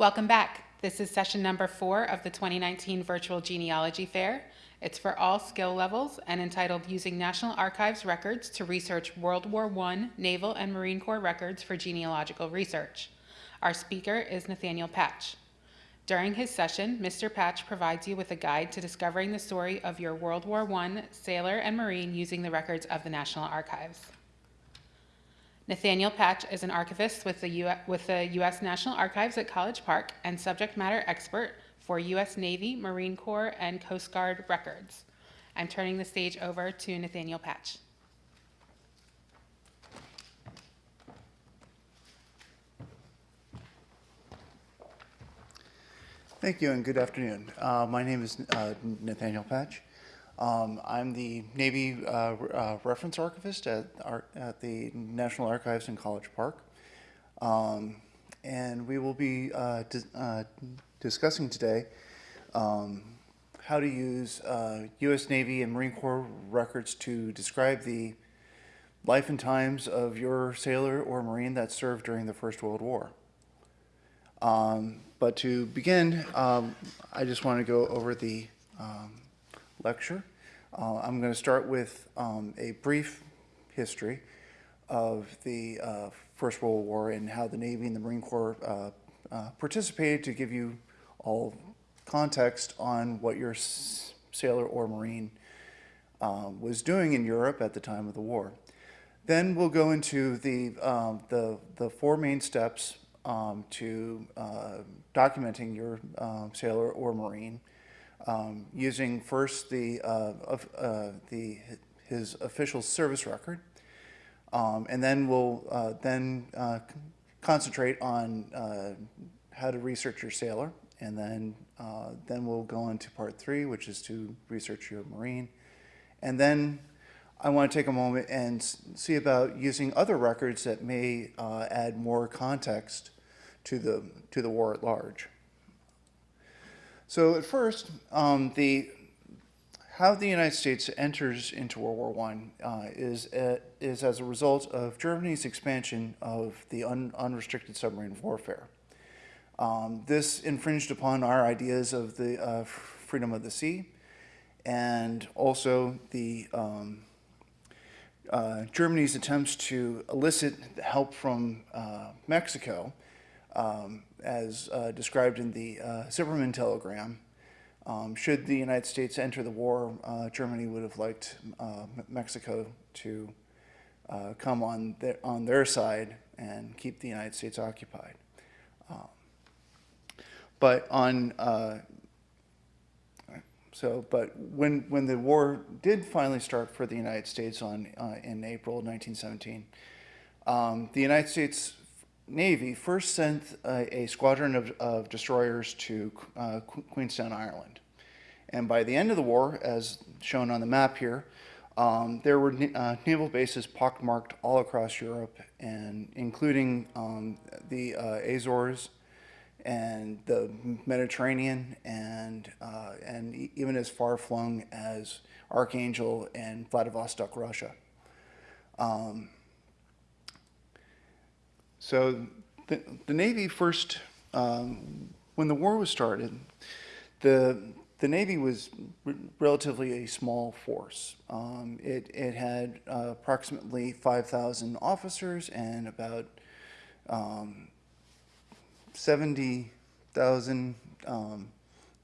Welcome back. This is session number four of the 2019 Virtual Genealogy Fair. It's for all skill levels and entitled Using National Archives Records to Research World War I Naval and Marine Corps Records for Genealogical Research. Our speaker is Nathaniel Patch. During his session, Mr. Patch provides you with a guide to discovering the story of your World War I sailor and Marine using the records of the National Archives. Nathaniel Patch is an archivist with the, with the U.S. National Archives at College Park and subject matter expert for U.S. Navy, Marine Corps, and Coast Guard records. I'm turning the stage over to Nathaniel Patch. Thank you and good afternoon. Uh, my name is uh, Nathaniel Patch. Um, I'm the Navy uh, uh reference archivist at, at, the National Archives in College Park. Um, and we will be uh, di uh, discussing today um, how to use U.S. Navy and Marine Corps records to describe the life and times of your sailor or Marine that served during the First World War. Um, but to begin, um, I just want to go over the um, lecture. Uh, I'm going to start with um, a brief history of the uh, First World War and how the Navy and the Marine Corps uh, uh participated to give you all context on what your sailor or Marine um, was doing in Europe at the time of the war. Then we'll go into the, um, the, the four main steps um, to uh, documenting your uh, sailor or marine um, using first the, uh, of, uh, the his official service record um, and then we'll uh, then uh, concentrate on how to research your sailor and then then we'll go into part three which is to research your marine and then I want to take a moment and see about using other records that may uh, add more context to the, to the war at large. So at first, um, the, how the United States enters into World War I uh, is, uh, is as a result of Germany's expansion of the un unrestricted submarine warfare. Um, this infringed upon our ideas of the uh, freedom of the sea and also the um, uh, Germany's attempts to elicit help from uh, Mexico, um, as uh, described in the uh, Zimmermann telegram. Um, should the United States enter the war, uh, Germany would have liked uh, Mexico to come on their, on their side and keep the United States occupied. Um, but on so, but when, when the war did finally start for the United States on, uh, in April 1917, um, the United States Navy first sent a, squadron of, of, destroyers to uh, Queenstown, Ireland. And by the end of the war, as shown on the map here, um, there were uh, naval bases pockmarked all across Europe, and including um, the uh, Azores, and the Mediterranean and, uh, and even as far flung as Archangel and Vladivostok, Russia. Um, so the, the Navy first, um, when the war was started, the, the Navy was relatively a small force. Um, it, it had uh, approximately 5,000 officers and about um, 70,000 um,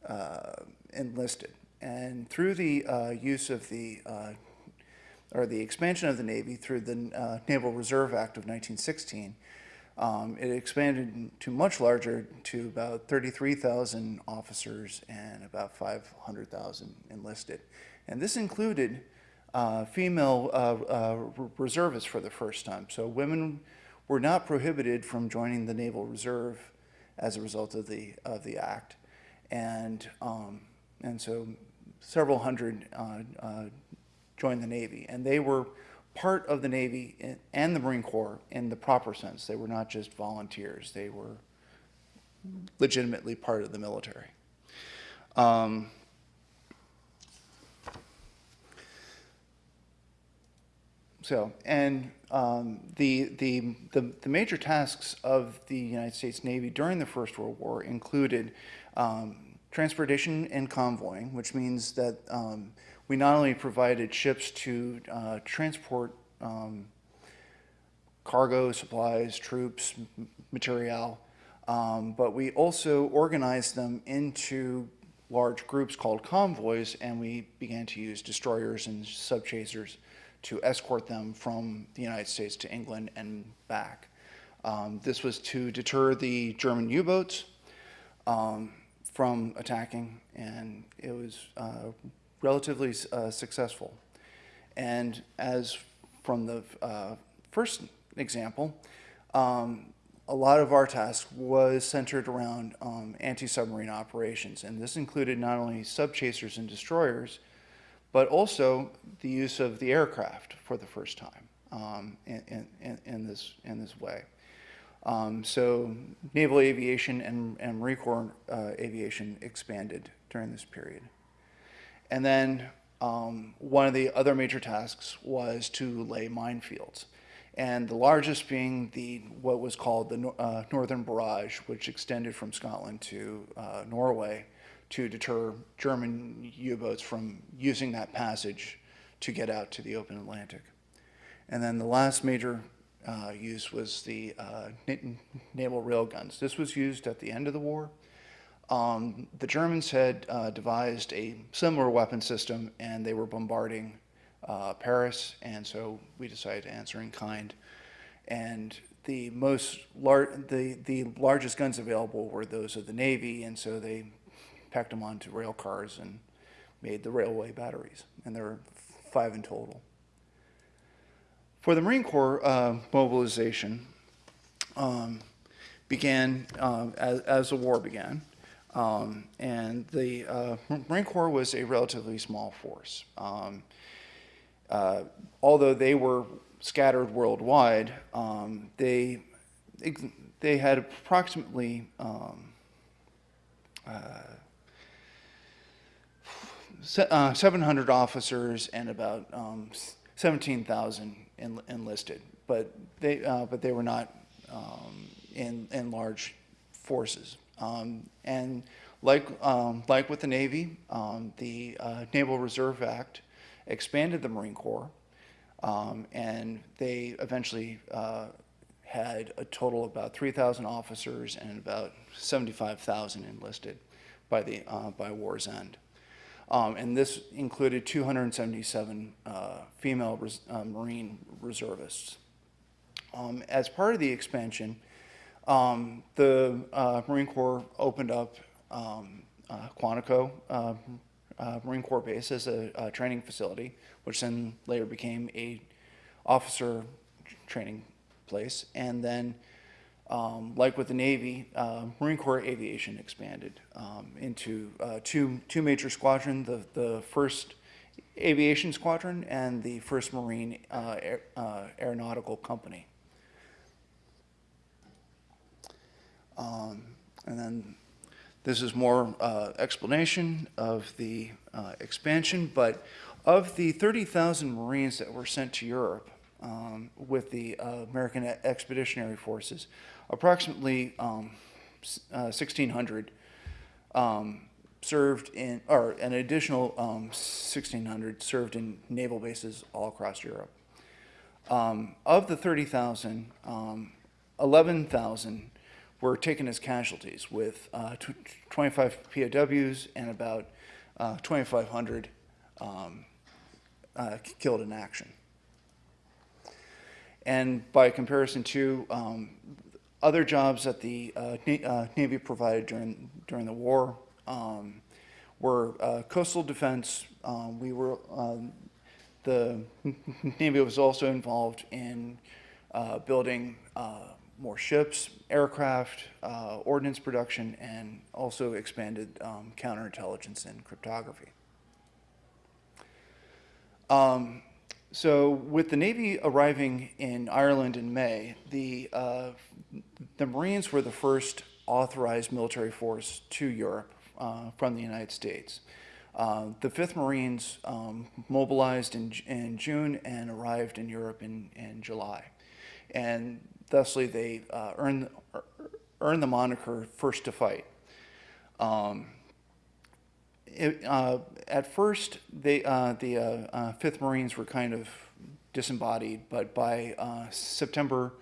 uh, enlisted. And through the uh, use of the, uh, or the expansion of the Navy through the uh, Naval Reserve Act of 1916, um, it expanded to much larger to about 33,000 officers and about 500,000 enlisted. And this included uh, female uh, reservists for the first time. So women were not prohibited from joining the Naval Reserve as a result of the of the act, and um, and so several hundred uh, uh, joined the Navy, and they were part of the Navy and the Marine Corps in the proper sense. They were not just volunteers; they were legitimately part of the military. Um, so, and um, the, the, the, the major tasks of the United States Navy during the First World War included um, transportation and convoying, which means that um, we not only provided ships to uh, transport um, cargo, supplies, troops, material, um, but we also organized them into large groups called convoys, and we began to use destroyers and subchasers to escort them from the United States to England and back. Um, this was to deter the German U-boats um, from attacking, and it was uh, relatively uh, successful. And as from the uh, first example, um, a lot of our task was centered around um, anti-submarine operations, and this included not only subchasers and destroyers, but also the use of the aircraft for the first time um, in, in, in, this, in this way. Um, so naval aviation and, and Marine Corps uh, aviation expanded during this period. And then um, one of the other major tasks was to lay minefields. And the largest being the what was called the uh, Northern Barrage, which extended from Scotland to uh, Norway to deter German U-boats from using that passage to get out to the open Atlantic. And then the last major uh, use was the uh, na- naval railguns. This was used at the end of the war. Um, the Germans had uh, devised a similar weapon system, and they were bombarding uh, Paris, and so we decided to answer in kind. And the most lar- the the largest guns available were those of the Navy, and so they packed them onto rail cars and made the railway batteries, and there were five in total. For the Marine Corps uh, mobilization um, began um, as, as the war began, um, and the uh, Marine Corps was a relatively small force. Um, uh, although they were scattered worldwide, um, they they had approximately um, uh, uh, 700 officers and about um, 17,000 en- enlisted, but they uh, but they were not um, in in large forces. Um, and like um, like with the Navy, um, the uh, Naval Reserve Act expanded the Marine Corps, um, and they eventually uh, had a total of about 3,000 officers and about 75,000 enlisted by the uh, by war's end. Um, and this included 277 uh, female res- uh, Marine reservists. Um, as part of the expansion, um, the uh, Marine Corps opened up um, uh, Quantico uh, uh, Marine Corps Base as a, a training facility, which then later became a officer training place. And then, um, like with the Navy, uh, Marine Corps Aviation expanded um, into uh, two two major squadrons: the the first Aviation Squadron and the First Marine Aer- Aeronautical Company. Um, and then this is more uh, explanation of the uh, expansion, but of the 30,000 Marines that were sent to Europe um, with the uh, American Expeditionary Forces, approximately um, uh, 1,600 um, served in, or an additional um, 1,600 served in naval bases all across Europe. Um, of the 30,000, um, 11,000 were taken as casualties, with uh, tw- 25 POWs and about uh, 2,500 um, uh, killed in action. And by comparison to um, other jobs that the uh, Na- uh, Navy provided during, during the war um, were uh, coastal defense. Um, we were, um, the Navy was also involved in building more ships, aircraft, uh, ordnance production, and also expanded um, counterintelligence and cryptography. Um, so, with the Navy arriving in Ireland in May, the uh, the Marines were the first authorized military force to Europe uh, from the United States. Uh, the 5th Marines um, mobilized in, in June and arrived in Europe in, in July. And thusly, they uh, earned, earned the moniker First to Fight. Um, it, uh, at first, they, uh, the uh, uh, 5th Marines were kind of disembodied, but by uh, September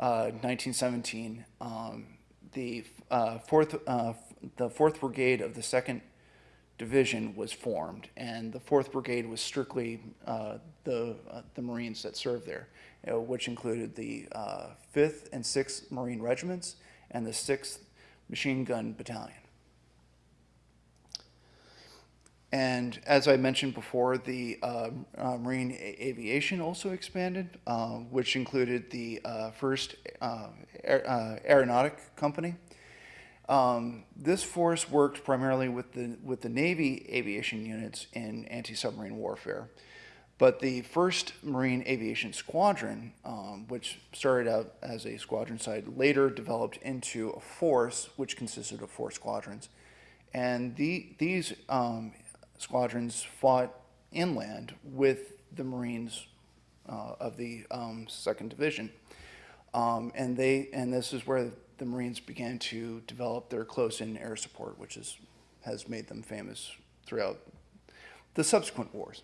uh, 1917, um, the, uh, fourth, uh, the 4th Brigade of the 2nd Division was formed, and the 4th Brigade was strictly uh, the, uh, the Marines that served there, uh, which included the uh, 5th and 6th Marine Regiments and the 6th Machine Gun Battalion. And as I mentioned before, the uh, uh, Marine A- Aviation also expanded, uh, which included the uh, first uh, aer- uh, aeronautic company. Um, this force worked primarily with the with the Navy aviation units in anti-submarine warfare, but the first Marine Aviation Squadron, um, which started out as a squadron side, later developed into a force which consisted of four squadrons, and the these um, squadrons fought inland with the Marines uh, of the um, Second Division. Um, and they and this is where the Marines began to develop their close-in air support, which is has made them famous throughout the subsequent wars.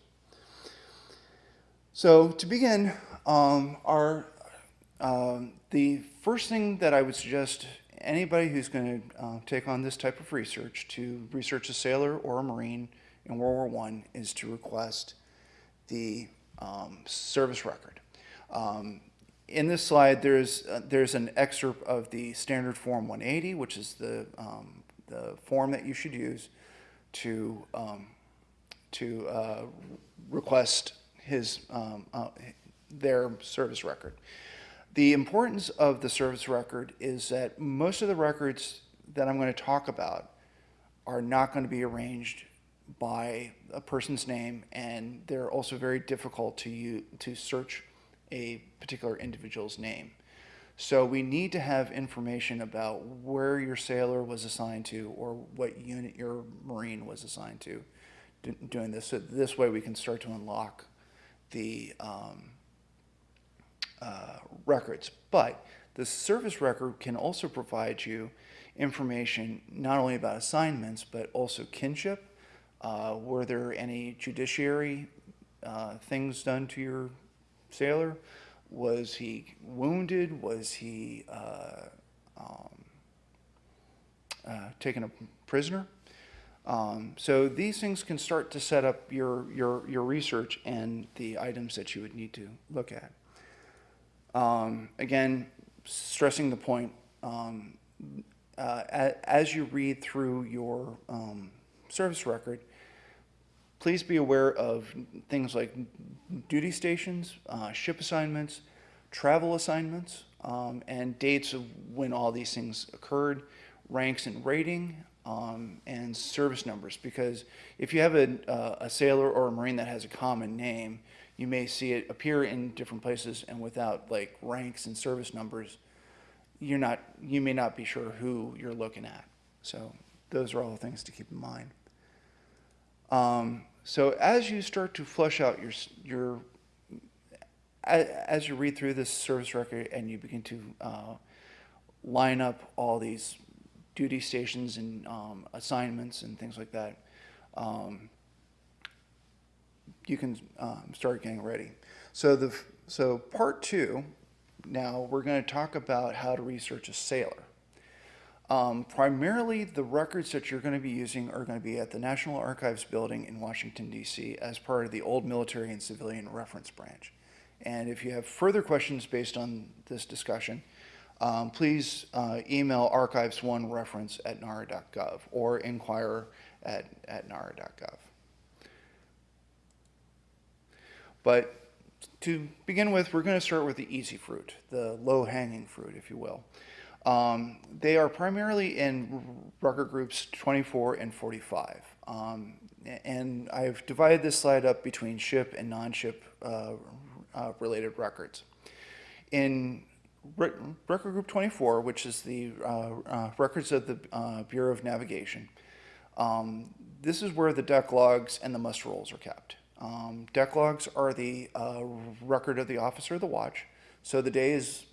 So to begin, um, our um, the first thing that I would suggest anybody who's going to uh, take on this type of research to research a sailor or a marine in World War One is to request the um, service record. Um, in this slide, there's uh, there's an excerpt of the standard form 180, which is the um, the form that you should use to um, to uh, request his um, uh, their service record. The importance of the service record is that most of the records that I'm going to talk about are not going to be arranged by a person's name, and they're also very difficult to you to search a particular individual's name. So we need to have information about where your sailor was assigned to or what unit your Marine was assigned to doing this. So this way we can start to unlock the um, uh, records. But the service record can also provide you information not only about assignments, but also kinship. Uh, were there any judiciary uh, things done to your sailor? Was he wounded? Was he uh, um, uh, taken a prisoner? Um, so these things can start to set up your, your, your research and the items that you would need to look at. Um, again, stressing the point, um, uh, as you read through your um, service record, please be aware of things like duty stations, uh, ship assignments, travel assignments, um, and dates of when all these things occurred, ranks and rating, um, and service numbers. Because if you have a, uh, a sailor or a marine that has a common name, you may see it appear in different places, and without like ranks and service numbers, you're not, you may not be sure who you're looking at. So those are all things to keep in mind. Um, so as you start to flush out your, your, as you read through this service record and you begin to uh, line up all these duty stations and um, assignments and things like that, um, you can um, start getting ready. So the so part two. Now we're going to talk about how to research a sailor. Um, primarily, the records that you're going to be using are going to be at the National Archives building in Washington, D.C., as part of the Old Military and Civilian Reference Branch. And if you have further questions based on this discussion, um, please uh, email archives1reference at nara.gov or inquire at, at nara.gov. But to begin with, we're going to start with the easy fruit, the low hanging fruit, if you will. Um, they are primarily in record groups 24 and 45. Um, and I've divided this slide up between ship and non ship uh, uh, related records. In record group 24, which is the uh, uh, records of the uh, Bureau of Navigation, um, this is where the deck logs and the muster rolls are kept. Um, deck logs are the uh, record of the officer of the watch. So the day is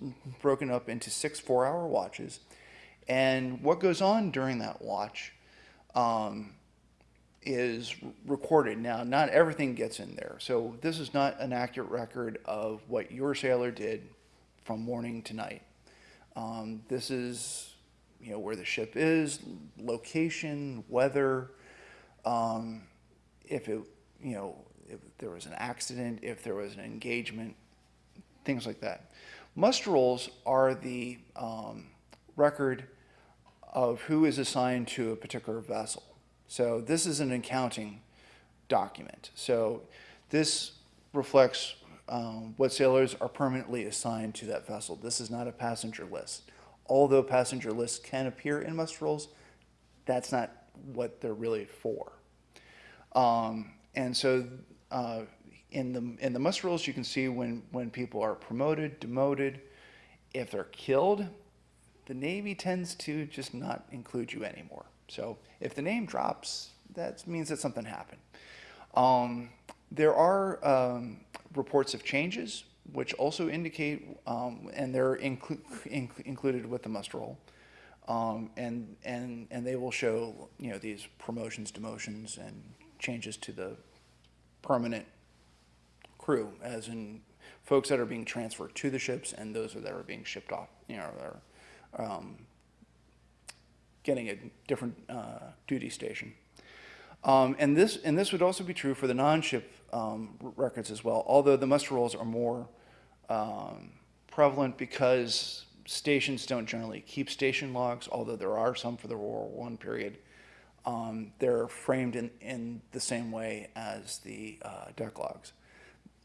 broken up into six four hour watches. And what goes on during that watch um, is recorded. Now, not everything gets in there. So this is not an accurate record of what your sailor did from morning to night. Um, this is, you know, where the ship is, location, weather, um, if it, you know, if there was an accident, if there was an engagement, things like that. Muster rolls are the um, record of who is assigned to a particular vessel. So this is an accounting document. So this reflects um, what sailors are permanently assigned to that vessel. This is not a passenger list. Although passenger lists can appear in muster rolls, that's not what they're really for. Um, and so uh, in the in the muster rolls, you can see when when people are promoted, demoted, if they're killed, the Navy tends to just not include you anymore. So if the name drops, that means that something happened. Um, there are um, reports of changes, which also indicate, um, and they're inclu inc included with the muster roll. Um, and, and, and they will show, you know, these promotions, demotions, and changes to the permanent crew, as in folks that are being transferred to the ships and those that are being shipped off, you know, are um, getting a different uh, duty station. Um, and this and this would also be true for the non-ship um, records as well. Although the muster rolls are more um, prevalent because stations don't generally keep station logs. Although there are some for the World War One period, um, they're framed in in the same way as the uh, deck logs.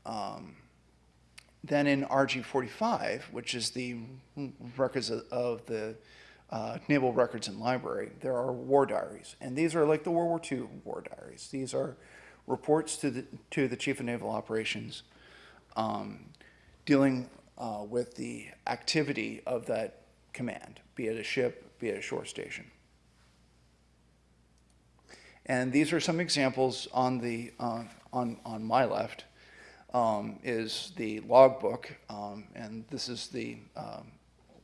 Um, then in RG 45, which is the records of, of the uh, Naval Records and Library, there are war diaries. And these are like the World War II war diaries. These are reports to the, to the Chief of Naval Operations um, dealing uh, with the activity of that command, be it a ship, be it a shore station. And these are some examples on, the, uh, on, on my left um, is the logbook, um, and this is the um,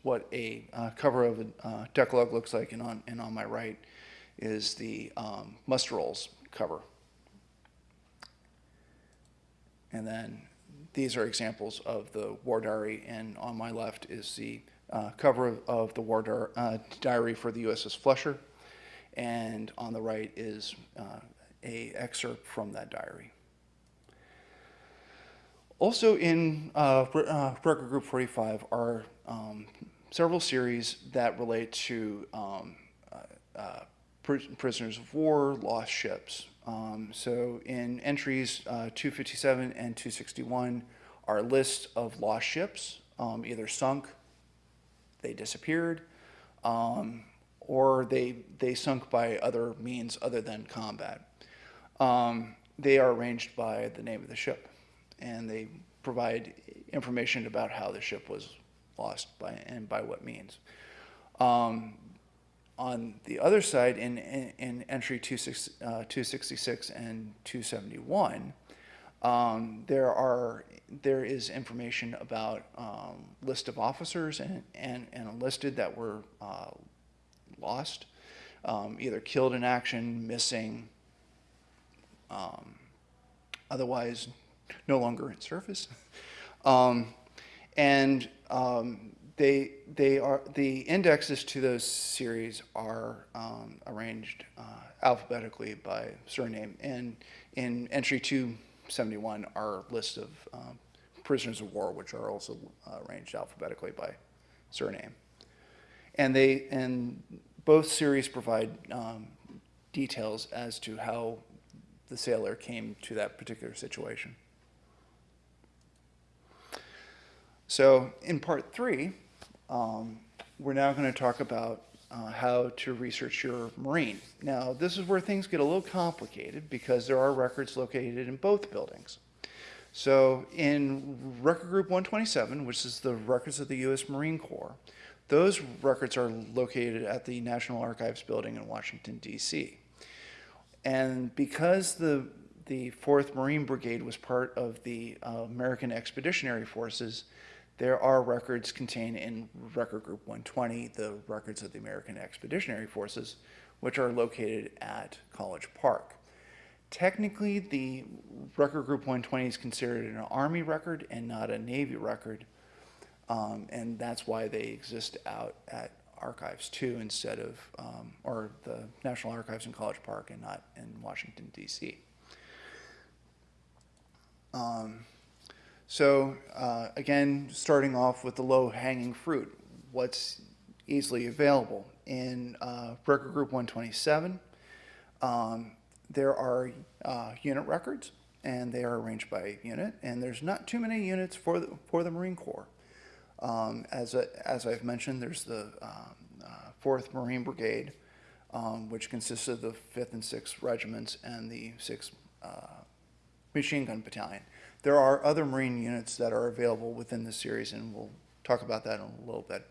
what a uh, cover of a uh, deck log looks like, and on, and on my right is the um, muster rolls cover. And then these are examples of the war diary, and on my left is the uh, cover of, the war uh, diary for the USS Flusser, and on the right is uh, a excerpt from that diary. Also in uh, uh, Record Group 45 are um, several series that relate to um, uh, uh pr prisoners of war, lost ships. Um, so in entries uh, 257 and 261 are lists of lost ships, um, either sunk, they disappeared, um, or they, they sunk by other means other than combat. Um, they are arranged by the name of the ship and they provide information about how the ship was lost by and by what means. On the other side, in, in, in entry 26, uh, 266 and 271, um, there are there is information about um, list of officers and, and, and enlisted that were uh, lost, um, either killed in action, missing, um, otherwise no longer in service. Um, and um, they, they are, the indexes to those series are um, arranged uh, alphabetically by surname. And in entry 271 are lists of um, prisoners of war, which are also uh, arranged alphabetically by surname. And they, and both series provide um, details as to how the sailor came to that particular situation. So in part three, um, we're now going to talk about uh, how to research your marine. Now, this is where things get a little complicated because there are records located in both buildings. So in Record Group 127, which is the records of the U.S. Marine Corps, those records are located at the National Archives building in Washington, D.C. And because the, the 4th Marine Brigade was part of the uh, American Expeditionary Forces, there are records contained in Record Group 120, the records of the American Expeditionary Forces, which are located at College Park. Technically, the Record Group 120 is considered an Army record and not a Navy record, um, and that's why they exist out at Archives 2 instead of, um, or the National Archives in College Park and not in Washington, D.C. Um, so uh, again, starting off with the low-hanging fruit, what's easily available in uh, Record Group 127? Um, there are uh, unit records, and they are arranged by unit, and there's not too many units for the, for the Marine Corps. Um, as, a, as I've mentioned, there's the um, uh, 4th Marine Brigade, um, which consists of the 5th and 6th regiments and the 6th uh, Machine Gun Battalion. There are other Marine units that are available within the series, and we'll talk about that in a little bit.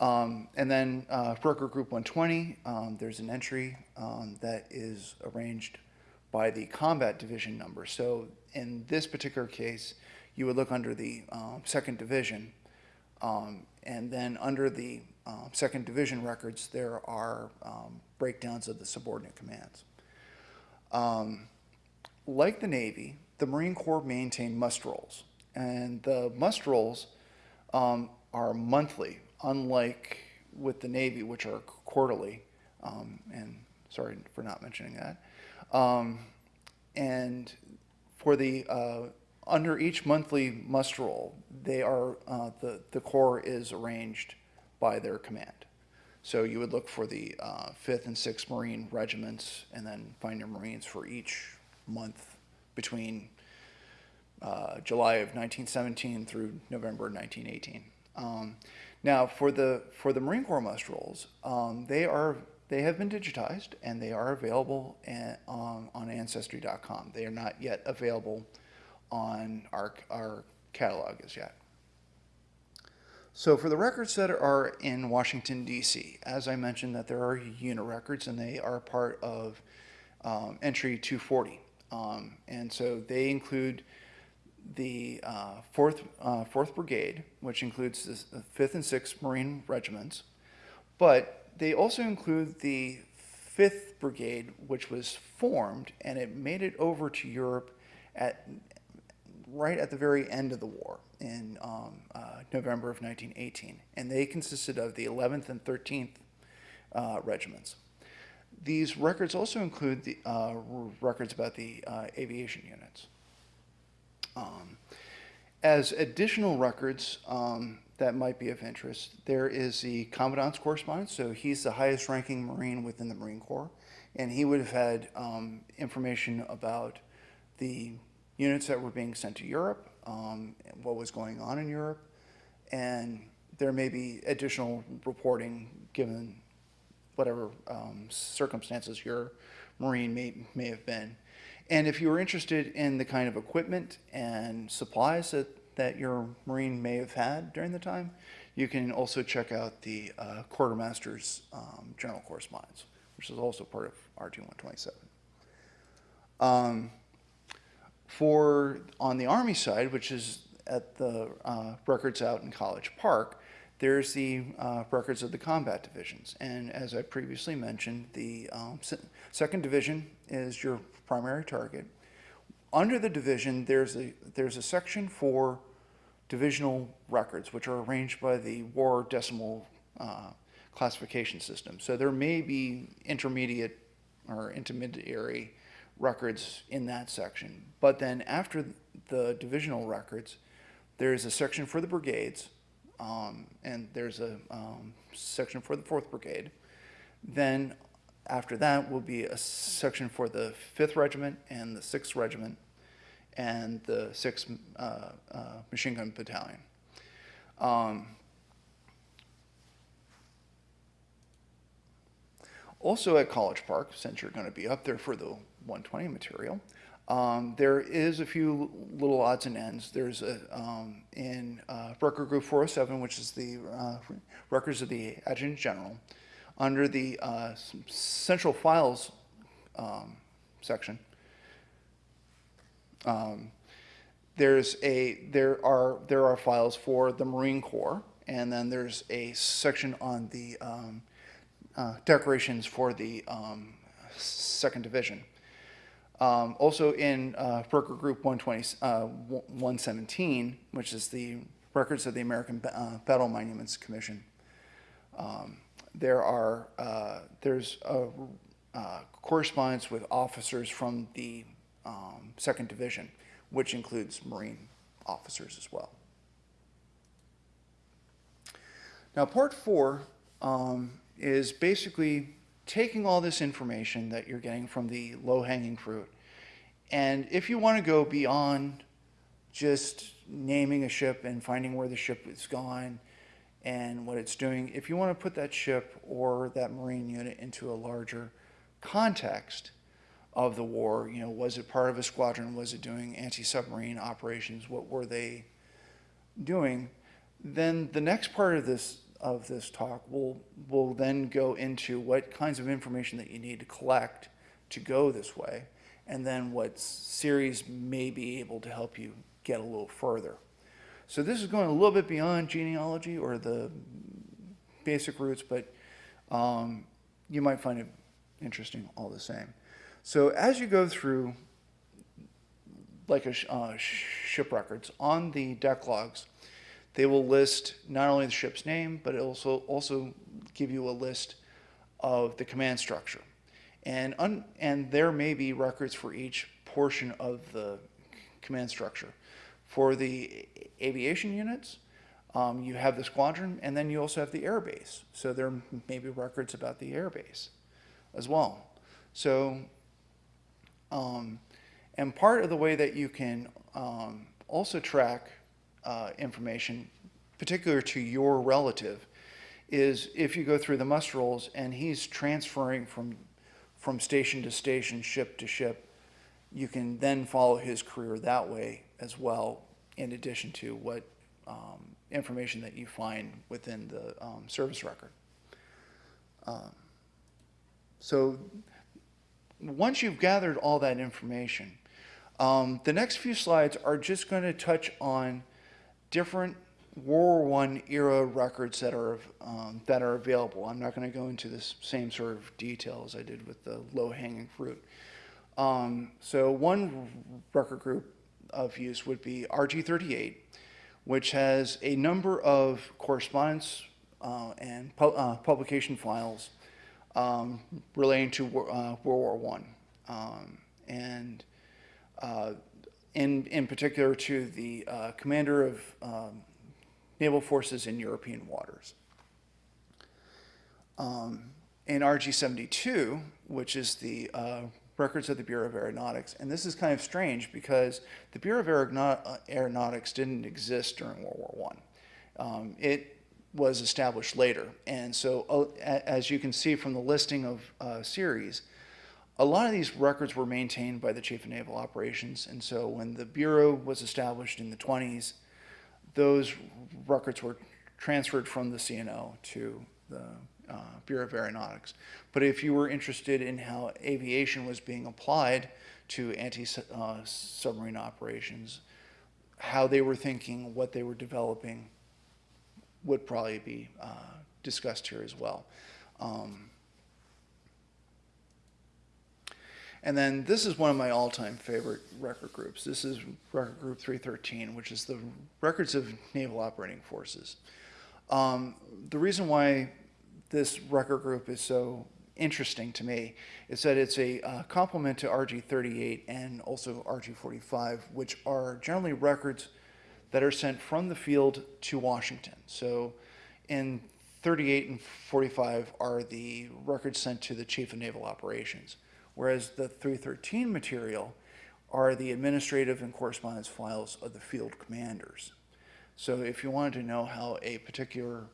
Um, and then uh, Record Group 120, um, there's an entry um, that is arranged by the combat division number. So in this particular case, you would look under the um, second division, um, and then under the um, second division records, there are breakdowns of the subordinate commands. Like the Navy, the Marine Corps maintain must rolls, and the must rolls um, are monthly, unlike with the Navy, which are quarterly. Um, and sorry for not mentioning that. Um, and for the uh, under each monthly must roll, they are uh, the the Corps is arranged by their command. So you would look for the uh, 5th and 6th Marine regiments and then find your Marines for each month between uh, July of 1917 through November 1918. Um, now, for the for the Marine Corps must rolls, um, they are they have been digitized and they are available um, on Ancestry.com. They are not yet available on our our catalog as yet. So for the records that are in Washington D.C., as I mentioned, that there are unit records and they are part of um, entry 240, um, and so they include the uh, fourth uh, Fourth Brigade, which includes the Fifth and Sixth Marine regiments, but they also include the Fifth Brigade, which was formed and it made it over to Europe at right at the very end of the war in um, uh, November of 1918, and they consisted of the 11th and 13th uh, regiments. These records also include the uh, records about the uh, aviation units. Um, as additional records um, that might be of interest, there is the Commandant's correspondence. So he's the highest ranking Marine within the Marine Corps, and he would have had um, information about the units that were being sent to Europe, um, what was going on in Europe, and there may be additional reporting given whatever um, circumstances your Marine may, may have been. And if you are interested in the kind of equipment and supplies that, that your Marine may have had during the time, you can also check out the uh, Quartermaster's um, General Correspondence, which is also part of RG 127. Um, for on the Army side, which is at the uh, records out in College Park, there's the uh, records of the combat divisions. And as I previously mentioned, the um, second division is your primary target. Under the division, there's a, there's a section for divisional records, which are arranged by the War Decimal uh, classification system. So there may be intermediate or intermediary records in that section. But then after the divisional records, there's a section for the brigades, um, and there's a um, section for the 4th Brigade. Then after that will be a section for the 5th Regiment and the 6th Regiment and the 6th uh, uh, Machine Gun Battalion. Um, also at College Park, since you're going to be up there for the 120 material, um, there is a few little odds and ends. There's a, um, in uh, Record Group 407, which is the uh, records of the Adjutant General, under the uh, Central Files um, section. Um, there's a there are there are files for the Marine Corps, and then there's a section on the um, uh, decorations for the um, Second Division. Um, also in uh, Record Group 120, uh, 117, which is the records of the American uh, Battle Monuments Commission. Um, there are uh, there's a uh, correspondence with officers from the um, Second Division, which includes Marine officers as well. Now, part four um, is basically taking all this information that you're getting from the low-hanging fruit, and if you want to go beyond just naming a ship and finding where the ship is gone and what it's doing, if you want to put that ship or that Marine unit into a larger context of the war, you know, was it part of a squadron? Was it doing anti-submarine operations? What were they doing? Then the next part of this of this talk we'll, we'll then go into what kinds of information that you need to collect to go this way, and then what series may be able to help you get a little further. So this is going a little bit beyond genealogy or the basic roots, but um, you might find it interesting all the same. So as you go through like a sh- uh, ship records on the deck logs, they will list not only the ship's name, but it also also give you a list of the command structure, and un- and there may be records for each portion of the command structure. For the aviation units, um, you have the squadron, and then you also have the air base. So there may be records about the air base as well. So, um, and part of the way that you can um, also track uh, information, particular to your relative, is if you go through the muster rolls and he's transferring from from station to station, ship to ship, you can then follow his career that way as well, in addition to what um, information that you find within the um, service record. Um, so once you've gathered all that information, um, the next few slides are just going to touch on different World War I era records that are um, that are available. I'm not going to go into this same sort of detail as I did with the low-hanging fruit. Um, so one record group of use would be RG38, which has a number of correspondence uh, and pu- uh, publication files um, relating to uh, World War One, um, and uh, in in particular to the uh, commander of um, naval forces in European waters. Um, in RG72, which is the uh, records of the Bureau of Aeronautics, and this is kind of strange because the Bureau of uh, Aeronautics didn't exist during World War One. Um, it was established later, and so uh, as you can see from the listing of uh, series, a lot of these records were maintained by the Chief of Naval Operations, and so when the Bureau was established in the 20s, those records were transferred from the CNO to the uh, Bureau of Aeronautics. But if you were interested in how aviation was being applied to anti-submarine operations, how they were thinking, what they were developing, would probably be uh, discussed here as well. Um, And then this is one of my all-time favorite record groups. This is record group 313, which is the records of naval operating forces. Um, the reason why this record group is so interesting to me is that it's a uh, complement to RG38 and also RG45, which are generally records that are sent from the field to Washington. So in 38 and 45 are the records sent to the Chief of Naval Operations whereas the 313 material are the administrative and correspondence files of the field commanders. So if you wanted to know how a particular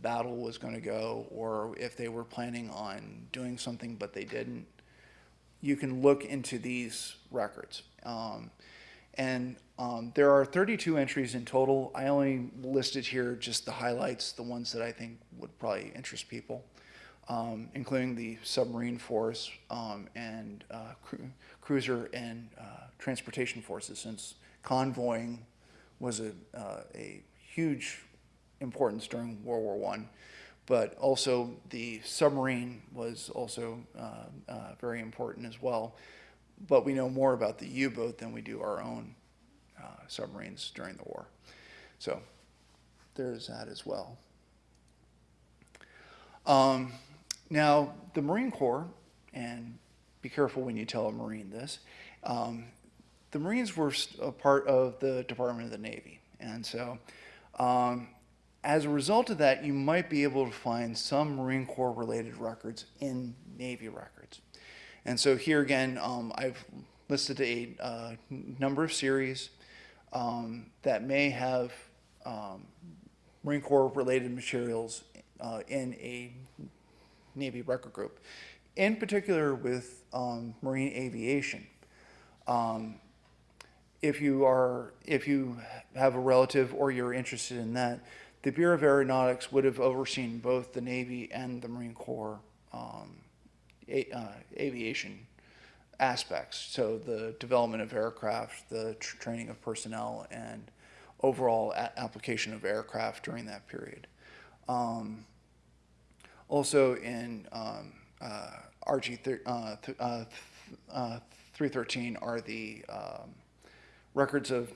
battle was going to go, or if they were planning on doing something but they didn't, you can look into these records. Um, and um, there are 32 entries in total. I only listed here just the highlights, the ones that I think would probably interest people. Um, including the submarine force um, and uh, cru- cruiser and uh, transportation forces, since convoying was a, uh, a huge importance during World War One. But also the submarine was also uh, uh, very important as well. But we know more about the U-boat than we do our own uh, submarines during the war. So there's that as well. Um, now, the Marine Corps, and be careful when you tell a Marine this, um, the Marines were a part of the Department of the Navy. And so, um, as a result of that, you might be able to find some Marine Corps related records in Navy records. And so here again, um, I've listed a uh, number of series um, that may have um, Marine Corps related materials uh, in a Navy record group, in particular with um, marine aviation. Um, if you are, if you have a relative or you're interested in that, the Bureau of Aeronautics would have overseen both the Navy and the Marine Corps um, a, uh, aviation aspects. So the development of aircraft, the tr- training of personnel, and overall application of aircraft during that period. Um, also in um, uh, RG uh, th- uh, th- uh, 313 are the um, records of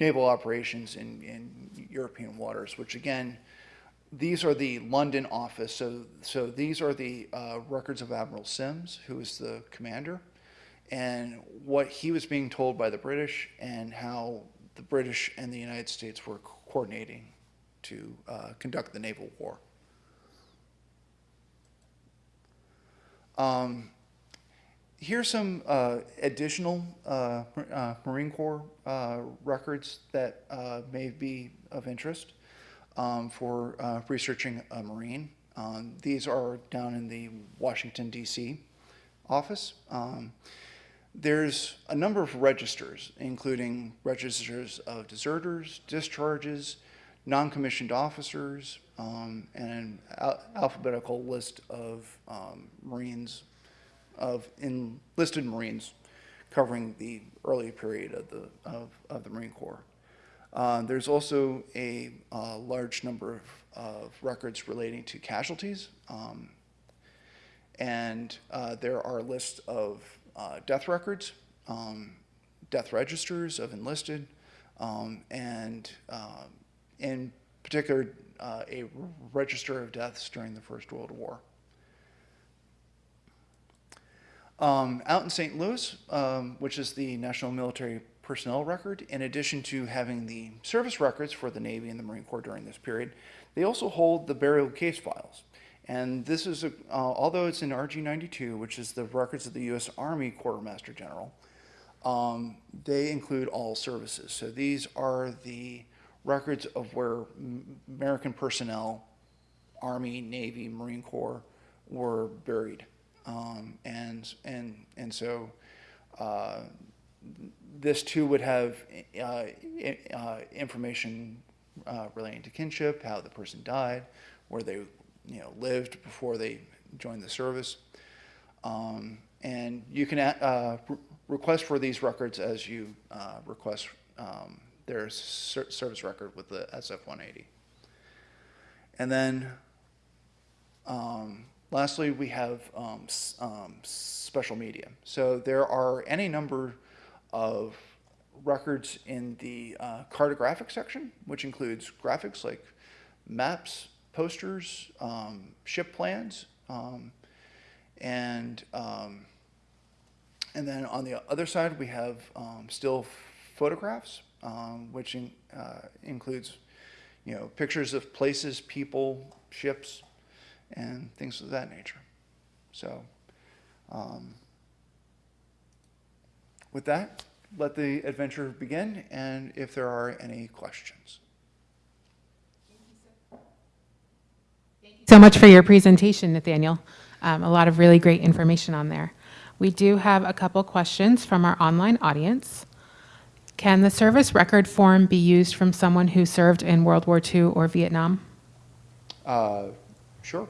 naval operations in, in European waters, which again, these are the London office. So, so these are the uh, records of Admiral Sims, who is the commander, and what he was being told by the British, and how the British and the United States were coordinating to uh, conduct the naval war. Um, here's some uh, additional uh, uh, Marine Corps uh, records that uh, may be of interest um, for uh, researching a Marine. Um, these are down in the Washington, D.C. office. Um, there's a number of registers, including registers of deserters, discharges, non-commissioned officers, um, and an al- alphabetical list of um, Marines, of enlisted Marines covering the early period of the, of, of the Marine Corps. Uh, there's also a uh, large number of, of records relating to casualties. Um, and uh, there are lists of uh, death records, um, death registers of enlisted, um, and in particular, uh, a register of deaths during the First World War. Um, out in St. Louis, um, which is the National Military Personnel Record, in addition to having the service records for the Navy and the Marine Corps during this period, they also hold the burial case files. And this is, a, uh, although it's in RG 92, which is the records of the U.S. Army Quartermaster General, um, they include all services. So these are the records of where American personnel, Army, Navy, Marine Corps, were buried. Um, and, and, and so uh, this too would have uh, uh, information uh, relating to kinship, how the person died, where they you know, lived before they joined the service. Um, and you can uh, request for these records as you uh, request um, their ser- service record with the SF-180. And then um, lastly, we have um, um, special media. So there are any number of records in the uh, cartographic section, which includes graphics like maps, posters, um, ship plans, um, and um, and then on the other side we have still photographs, um, which in, uh, includes you know pictures of places, people, ships, and things of that nature. So. Um, with that, let the adventure begin, and if there are any questions. so much for your presentation, Nathaniel. Um, a lot of really great information on there. We do have a couple questions from our online audience. Can the service record form be used from someone who served in World War II or Vietnam? Uh, sure.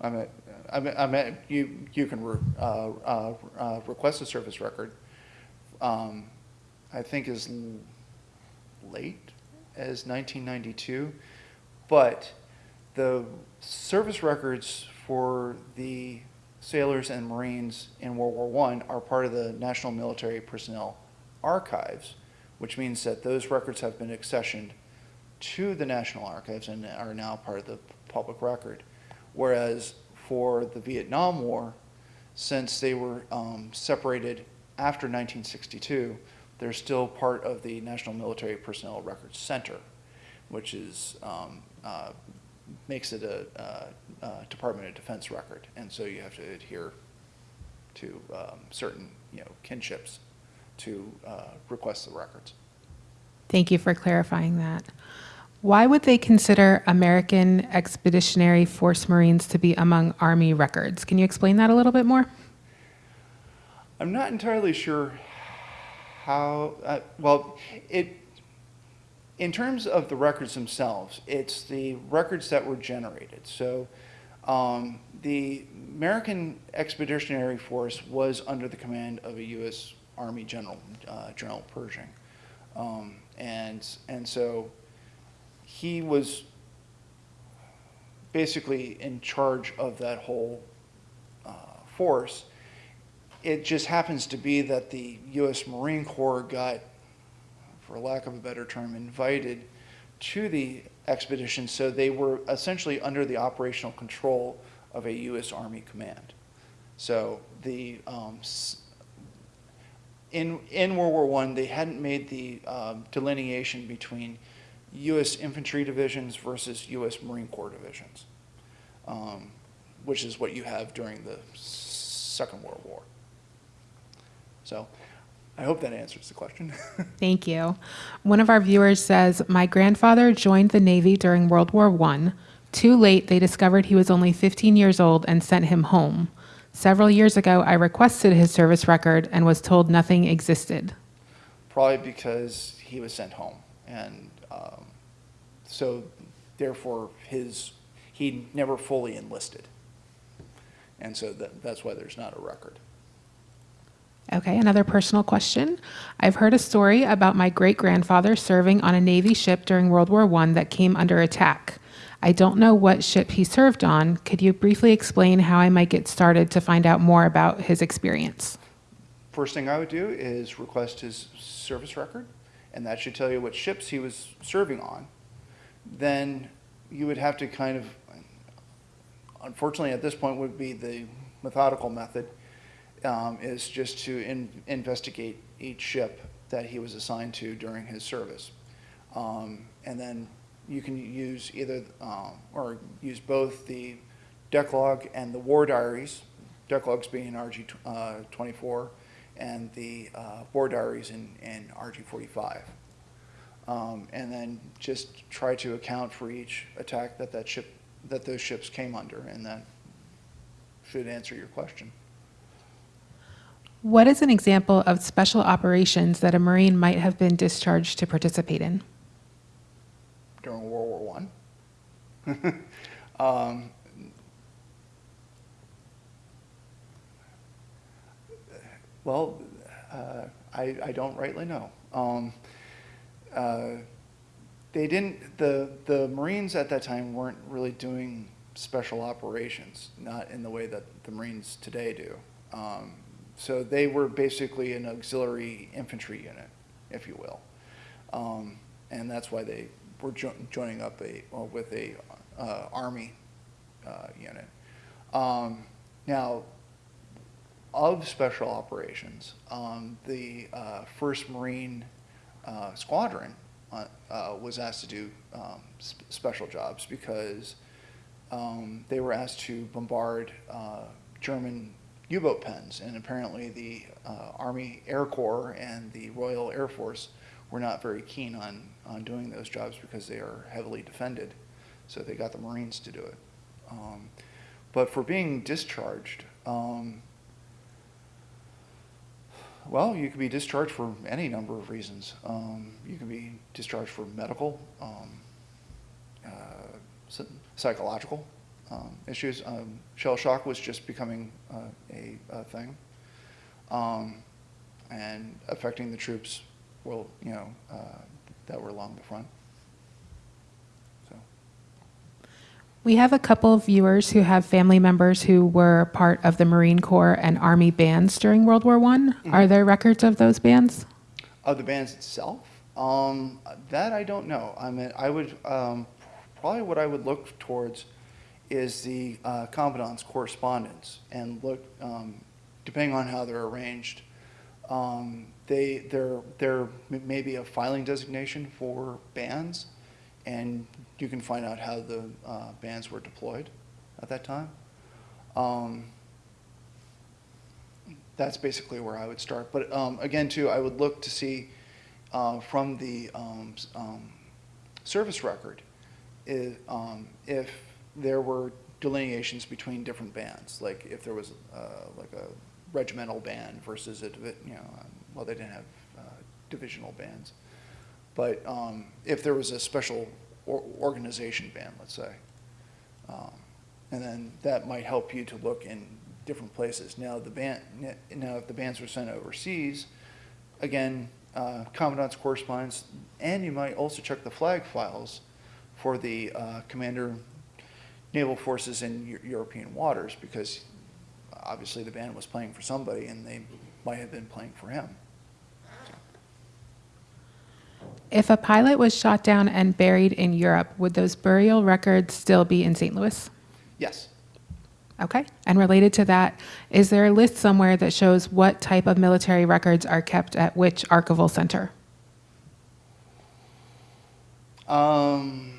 I mean, I mean, I mean, you, you can re- uh, uh, uh, request a service record, um, I think as late as 1992, but the service records for the sailors and Marines in World War I are part of the National Military Personnel Archives, which means that those records have been accessioned to the National Archives and are now part of the public record. Whereas for the Vietnam War, since they were um, separated after 1962, they're still part of the National Military Personnel Records Center, which is um, uh, makes it a, a, a Department of Defense record, and so you have to adhere to um, certain you know kinships to uh, request the records. Thank you for clarifying that. Why would they consider American Expeditionary Force Marines to be among Army records? Can you explain that a little bit more? I'm not entirely sure how, uh, well, it, in terms of the records themselves, it's the records that were generated. So um, the American Expeditionary Force was under the command of a U.S. Army General, uh, General Pershing. Um, and, and so he was basically in charge of that whole uh, force. It just happens to be that the U.S. Marine Corps got, for lack of a better term, invited to the expedition, so they were essentially under the operational control of a U.S. Army command. So the um, in in World War One, they hadn't made the um, delineation between U.S. infantry divisions versus U.S. Marine Corps divisions, um, which is what you have during the Second World War. So, I hope that answers the question. Thank you. One of our viewers says, My grandfather joined the Navy during World War I. Too late, they discovered he was only 15 years old and sent him home. Several years ago, I requested his service record and was told nothing existed. Probably because he was sent home, and um, so therefore his he never fully enlisted, and so that, that's why there's not a record. Okay, another personal question. I've heard a story about my great grandfather serving on a Navy ship during World War I that came under attack. I don't know what ship he served on. Could you briefly explain how I might get started to find out more about his experience? First thing I would do is request his service record, and that should tell you what ships he was serving on. Then you would have to kind of, unfortunately, at this point, would be the methodical method, um, is just to in, investigate each ship that he was assigned to during his service. Um, and then you can use either, um, or use both the deck log and the war diaries, deck logs being RG tw- uh, 24, and the uh, war diaries in, in RG 45. Um, and then just try to account for each attack that that ship, that those ships came under, and that should answer your question. What is an example of special operations that a Marine might have been discharged to participate in? During World War One. um, well, uh, I, I don't rightly know. Um, uh, they didn't. The the Marines at that time weren't really doing special operations, not in the way that the Marines today do. Um, so they were basically an auxiliary infantry unit, if you will. Um, and that's why they were jo- joining up a, well, with a uh, Army uh, unit. Um, now, of special operations, um, the uh, 1st Marine uh, Squadron uh, uh, was asked to do um, sp- special jobs because um, they were asked to bombard uh, German U-boat pens, and apparently the uh, Army Air Corps and the Royal Air Force were not very keen on, on doing those jobs because they are heavily defended. So they got the Marines to do it. Um, but for being discharged, um, well, you can be discharged for any number of reasons. Um, you can be discharged for medical, um, uh, psychological, um, issues. Um, shell shock was just becoming uh, a, a thing, and affecting the troops. Well, you know, uh, that were along the front. So. We have a couple of viewers who have family members who were part of the Marine Corps and Army bands during World War I. Are there records of those bands? Of the bands itself, um, that I don't know. I mean, I would um, probably what I would look towards is the uh, commandant's correspondence and look, um, depending on how they're arranged, um, they there there may be a filing designation for bands, and you can find out how the uh, bands were deployed at that time. Um, that's basically where I would start. But um, again, too, I would look to see uh, from the um, um, service record i- um, if there were delineations between different bands, like if there was uh, like a regimental band versus a you know, well, they didn't have uh, divisional bands, but um, if there was a special or- organization band, let's say. Um, And then that might help you to look in different places. Now, the band, now if the bands were sent overseas, again, uh, commandant's correspondence, and you might also check the flag files for the uh, commander naval forces in Eu- European waters, because obviously the band was playing for somebody, and they might have been playing for him. If a pilot was shot down and buried in Europe, would those burial records still be in St. Louis? Yes. Okay. And related to that, is there a list somewhere that shows what type of military records are kept at which archival center? Um,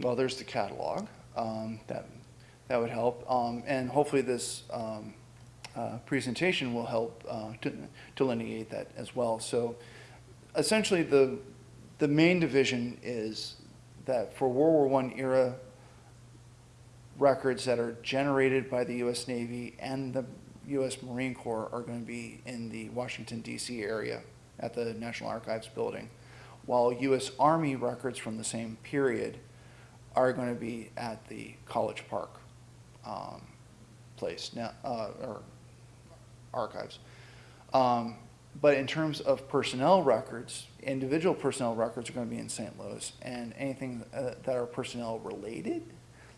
well, there's the catalog. Um, that, that would help. Um, and hopefully this, um, uh, presentation will help, uh, to delineate that as well. So essentially the, the main division is that for World War I era records that are generated by the U.S. Navy and the U.S. Marine Corps are going to be in the Washington DC area at the National Archives building, while U.S. Army records from the same period are going to be at the College Park um, place now, uh, or archives. Um, but in terms of personnel records, individual personnel records are going to be in St. Louis, and anything uh, that are personnel related,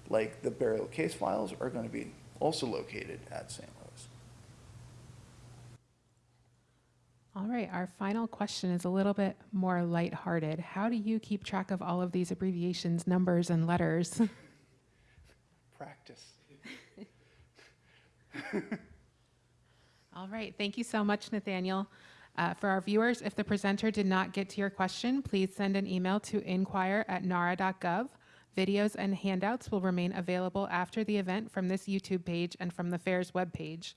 like the burial case files, are going to be also located at St. Louis. All right, our final question is a little bit more lighthearted. How do you keep track of all of these abbreviations, numbers, and letters? Practice. All right, thank you so much, Nathaniel. Uh, for our viewers, if the presenter did not get to your question, please send an email to inquire at inquire@nara.gov. Videos and handouts will remain available after the event from this YouTube page and from the fair's webpage.